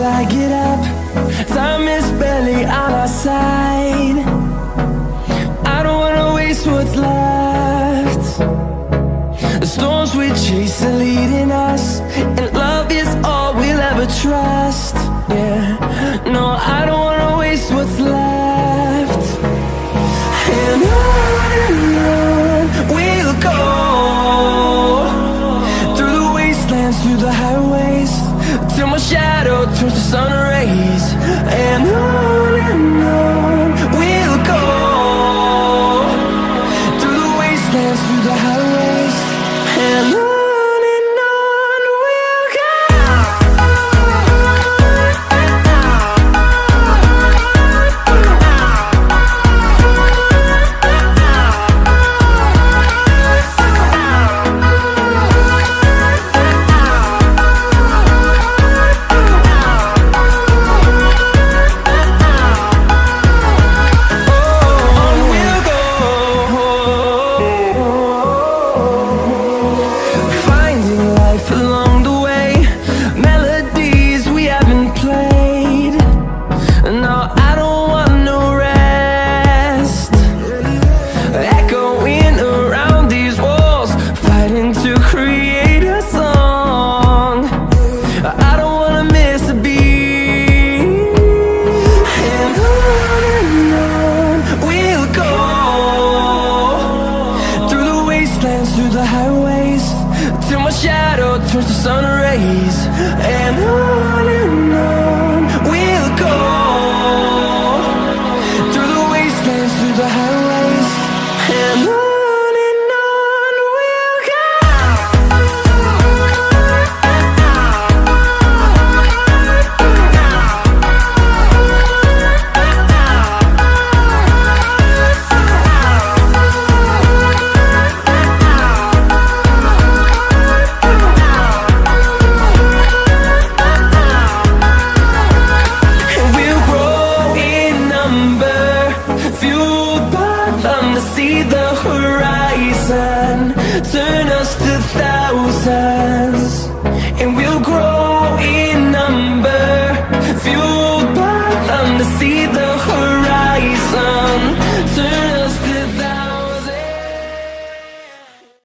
till I get up. Time is barely on our side. I don't wanna waste what's left. The storms we chase are leading us And love is all we'll ever trust. Yeah, no, I don't wanna waste what's left shadow turns to sun rays And on and on we'll go. Through the wastelands, through the highways turns sun rays And on Turn us to thousands